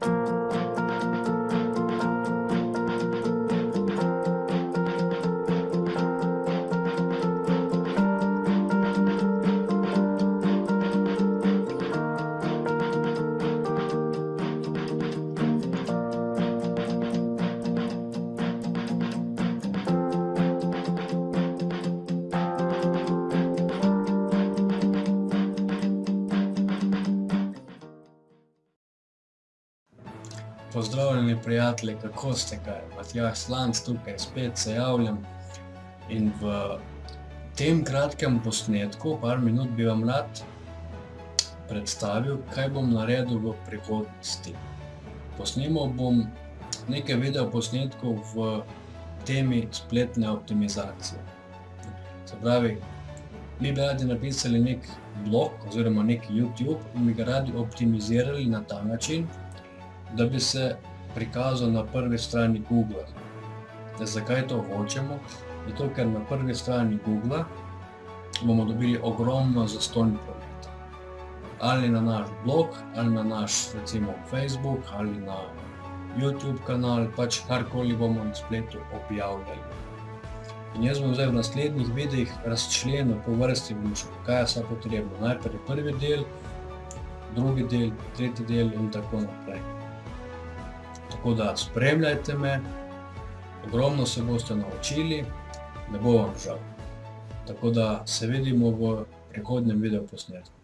Música Pozdravljeni, prijatelji, kako ste kaj? Matjaž Slanc tukaj, spet se javljam. In v tem kratkem posnetku, par minut, bi vam rad predstavil, kaj bom naredil v prihodnosti. Posnemal bom nekaj videoposnetkov v temi spletne optimizacije. Se pravi, mi bi radi napisali neki blog oziroma neki Youtube in bi ga radi optimizirali na ta način, da bi se prikazal na prvi strani Googla. Zakaj to hočemo? Zato, ker na prvi strani Googla bomo dobili ogromno zastonj prometa. Ali na naš blog, ali na naš, recimo, Facebook, ali na Youtube kanal, pač karkoli bomo na spletu objavljali. In jaz bom zdaj v naslednjih videih razčlenil po vrsti, šel, kaj je vse potrebno. Najprej prvi del, drugi del, tretji del in tako naprej. Tako da spremljajte me, ogromno se boste naučili, ne bo vam žal. Tako da se vidimo v prihodnjem videoposnetku.